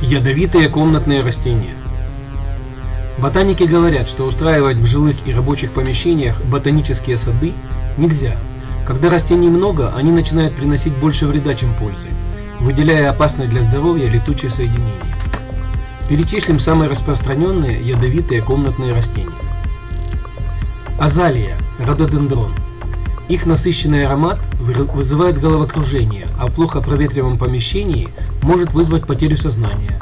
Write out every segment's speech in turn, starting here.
Ядовитые комнатные растения. Ботаники говорят, что устраивать в жилых и рабочих помещениях ботанические сады нельзя. Когда растений много, они начинают приносить больше вреда, чем пользы, выделяя опасные для здоровья летучие соединения. Перечислим самые распространенные ядовитые комнатные растения. Азалия, рододендрон. Их насыщенный аромат вызывает головокружение, а в плохо проветриваемом помещении может вызвать потерю сознания.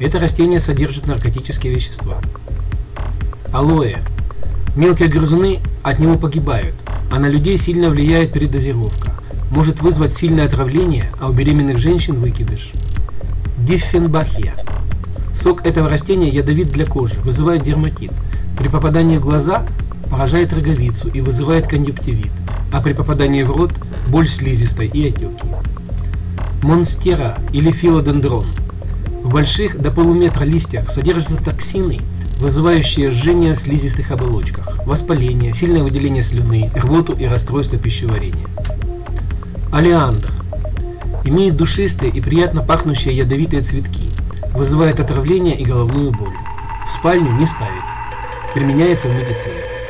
Это растение содержит наркотические вещества. Алоэ. Мелкие грызуны от него погибают, а на людей сильно влияет передозировка. Может вызвать сильное отравление, а у беременных женщин выкидыш. Диффенбахия. Сок этого растения ядовит для кожи, вызывает дерматит. При попадании в глаза поражает роговицу и вызывает конъюнктивит, а при попадании в рот – боль слизистой и отеки. Монстера или филодендрон. В больших до полуметра листьях содержатся токсины, вызывающие жжение в слизистых оболочках, воспаление, сильное выделение слюны, рвоту и расстройство пищеварения. Алиандр. Имеет душистые и приятно пахнущие ядовитые цветки, вызывает отравление и головную боль. В спальню не ставить. Применяется в медицине.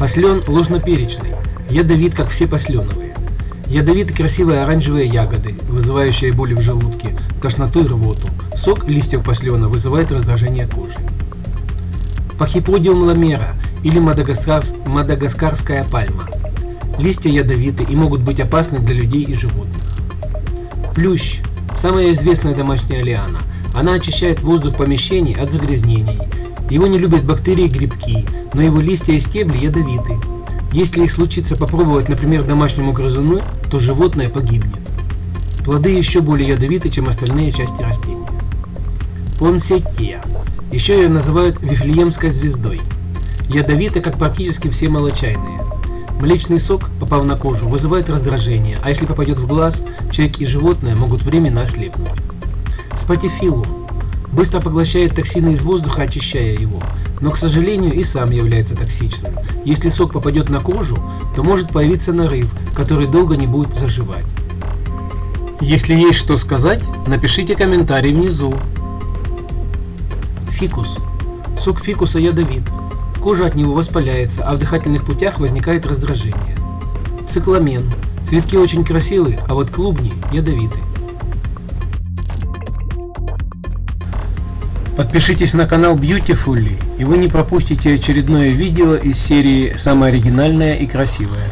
Послен ложноперечный, ядовит, как все посленовые. Ядовиты красивые оранжевые ягоды, вызывающие боли в желудке, тошноту и рвоту. Сок листьев послена вызывает раздражение кожи. Пахиподиум ламера или мадагаскарс, мадагаскарская пальма. Листья ядовиты и могут быть опасны для людей и животных. Плющ – самая известная домашняя лиана. Она очищает воздух помещений от загрязнений. Его не любят бактерии и грибки, но его листья и стебли ядовиты. Если их случится попробовать, например, домашнему грызуну, то животное погибнет. Плоды еще более ядовиты, чем остальные части растения. Понсеттия. Еще ее называют вифлеемской звездой. Ядовита, как практически все молочайные. Млечный сок, попав на кожу, вызывает раздражение, а если попадет в глаз, человек и животное могут временно ослепнуть. Спатифилум. Быстро поглощает токсины из воздуха, очищая его но, к сожалению, и сам является токсичным. Если сок попадет на кожу, то может появиться нарыв, который долго не будет заживать. Если есть что сказать, напишите комментарий внизу. Фикус. Сок фикуса ядовит. Кожа от него воспаляется, а в дыхательных путях возникает раздражение. Цикламен. Цветки очень красивые, а вот клубни ядовиты. Подпишитесь на канал Beautifully, и вы не пропустите очередное видео из серии «Самое оригинальное и красивое».